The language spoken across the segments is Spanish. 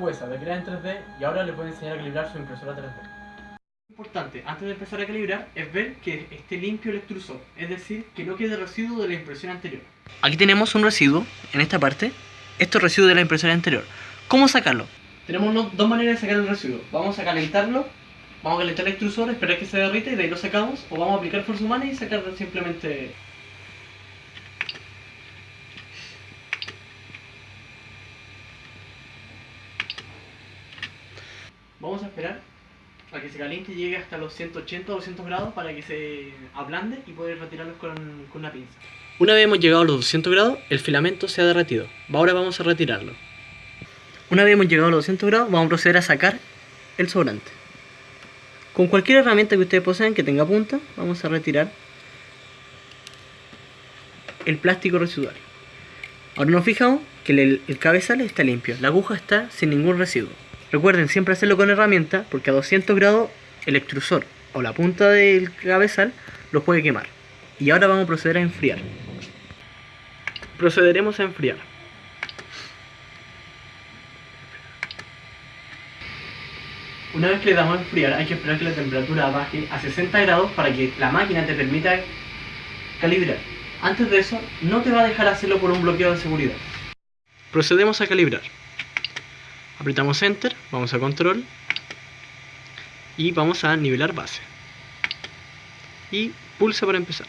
huesas de crear en 3D y ahora le puede enseñar a calibrar su impresora 3D. Importante, antes de empezar a calibrar, es ver que esté limpio el extrusor, es decir, que no quede residuo de la impresión anterior. Aquí tenemos un residuo, en esta parte, esto es residuo de la impresora anterior. ¿Cómo sacarlo? Tenemos dos maneras de sacar el residuo. Vamos a calentarlo, vamos a calentar el extrusor, esperar que se derrita y de ahí lo sacamos, o vamos a aplicar fuerza humana y sacar simplemente... Vamos a esperar a que se caliente y llegue hasta los 180 o 200 grados para que se ablande y poder retirarlos con, con una pinza. Una vez hemos llegado a los 200 grados, el filamento se ha derretido. Ahora vamos a retirarlo. Una vez hemos llegado a los 200 grados, vamos a proceder a sacar el sobrante. Con cualquier herramienta que ustedes poseen que tenga punta, vamos a retirar el plástico residuario. Ahora nos fijamos que el, el cabezal está limpio, la aguja está sin ningún residuo. Recuerden siempre hacerlo con herramienta porque a 200 grados el extrusor o la punta del cabezal lo puede quemar. Y ahora vamos a proceder a enfriar. Procederemos a enfriar. Una vez que le damos a enfriar hay que esperar que la temperatura baje a 60 grados para que la máquina te permita calibrar. Antes de eso, no te va a dejar hacerlo por un bloqueo de seguridad. Procedemos a calibrar. Apretamos Enter, vamos a Control y vamos a nivelar base. Y pulsa para empezar.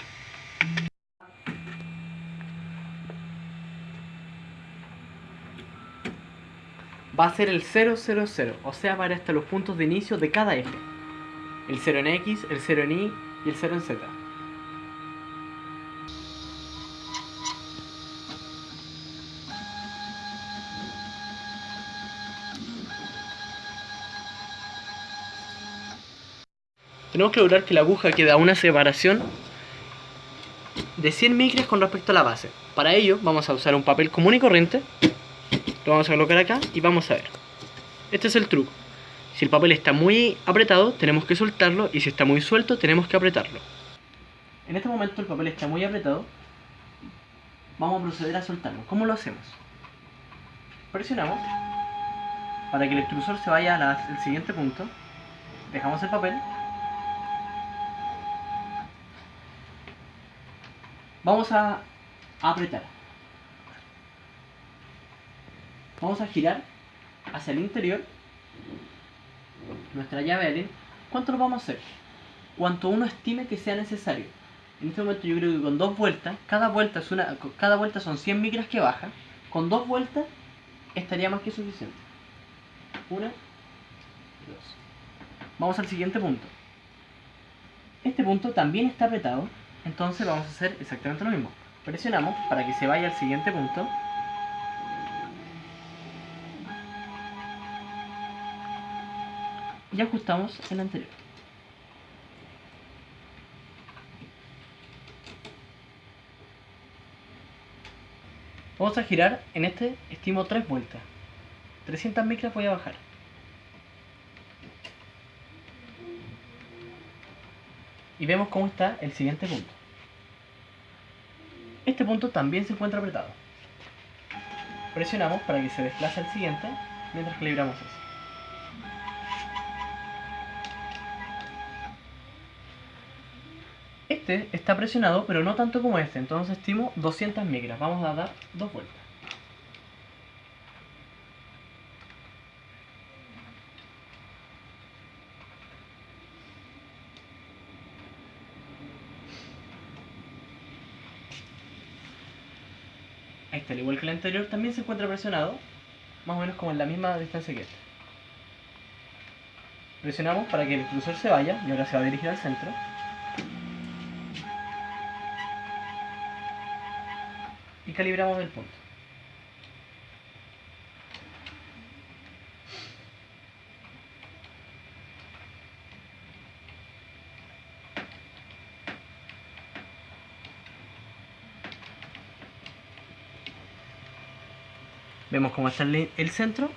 Va a ser el 000, o sea, para hasta los puntos de inicio de cada eje. El 0 en X, el 0 en Y y el 0 en Z. Tenemos que lograr que la aguja quede a una separación de 100 micras con respecto a la base. Para ello vamos a usar un papel común y corriente. Lo vamos a colocar acá y vamos a ver. Este es el truco. Si el papel está muy apretado, tenemos que soltarlo y si está muy suelto, tenemos que apretarlo. En este momento el papel está muy apretado. Vamos a proceder a soltarlo. ¿Cómo lo hacemos? Presionamos para que el extrusor se vaya al siguiente punto. Dejamos el papel Vamos a apretar. Vamos a girar hacia el interior nuestra llave Allen. ¿Cuánto lo vamos a hacer? Cuanto uno estime que sea necesario. En este momento yo creo que con dos vueltas, cada vuelta, es una, cada vuelta son 100 micras que baja. Con dos vueltas estaría más que suficiente. Una, dos. Vamos al siguiente punto. Este punto también está apretado, entonces vamos a hacer exactamente lo mismo. Presionamos para que se vaya al siguiente punto. Y ajustamos el anterior. Vamos a girar, en este estimo 3 vueltas. 300 micras voy a bajar. Y vemos cómo está el siguiente punto. Este punto también se encuentra apretado. Presionamos para que se desplace al siguiente mientras calibramos ese. Este está presionado, pero no tanto como este, entonces estimo 200 micras. Vamos a dar dos vueltas. Este, al igual que el anterior, también se encuentra presionado, más o menos como en la misma distancia que este. Presionamos para que el extrusor se vaya y ahora se va a dirigir al centro. Y calibramos el punto. Vemos cómo está el, centro.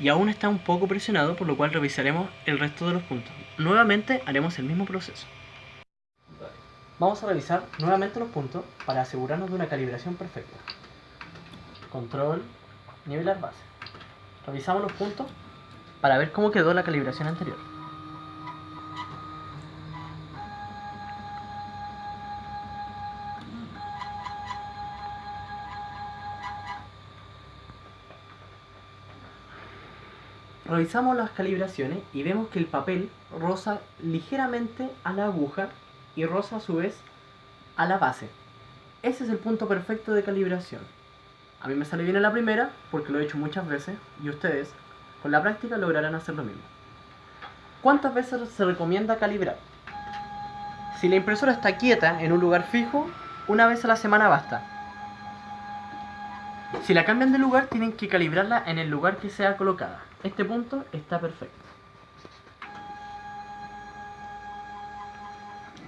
Y aún está un poco presionado, por lo cual revisaremos el resto de los puntos. Nuevamente haremos el mismo proceso. Vamos a revisar nuevamente los puntos para asegurarnos de una calibración perfecta. Control, nivelar base. Revisamos los puntos para ver cómo quedó la calibración anterior. Revisamos las calibraciones y vemos que el papel roza ligeramente a la aguja y roza a su vez a la base. Ese es el punto perfecto de calibración. A mí me sale bien en la primera porque lo he hecho muchas veces y ustedes con la práctica lograrán hacer lo mismo. ¿Cuántas veces se recomienda calibrar? Si la impresora está quieta en un lugar fijo, una vez a la semana basta. Si la cambian de lugar, tienen que calibrarla en el lugar que sea colocada. Este punto está perfecto.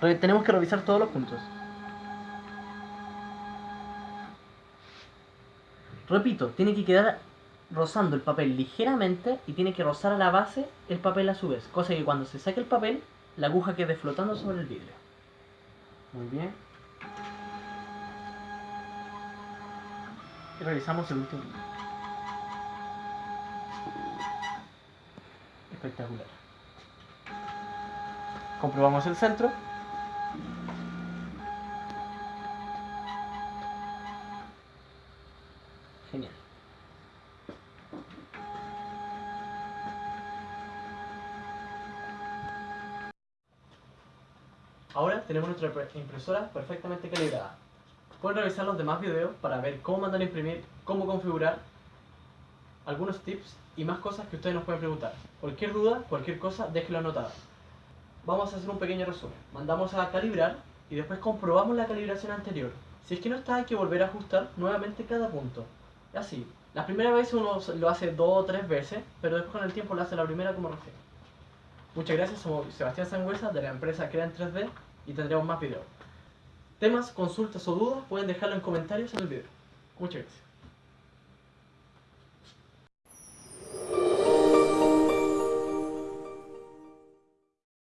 Tenemos que revisar todos los puntos. Repito, tiene que quedar rozando el papel ligeramente y tiene que rozar a la base el papel a su vez. Cosa que cuando se saque el papel, la aguja quede flotando sobre el vidrio. Muy bien. Y revisamos el último. Espectacular. Comprobamos el centro. Genial. Ahora tenemos nuestra impresora perfectamente calibrada. Pueden revisar los demás videos para ver cómo mandar a imprimir, cómo configurar, algunos tips y más cosas que ustedes nos pueden preguntar. Cualquier duda, cualquier cosa, déjenlo anotado. Vamos a hacer un pequeño resumen. Mandamos a calibrar y después comprobamos la calibración anterior. Si es que no está, hay que volver a ajustar nuevamente cada punto. Así. La primera vez uno lo hace dos o tres veces, pero después con el tiempo lo hace la primera como recién. Muchas gracias, somos Sebastián Sangüesa de la empresa Crea en 3D y tendremos más videos. Temas, consultas o dudas pueden dejarlo en comentarios en el video. Muchas gracias.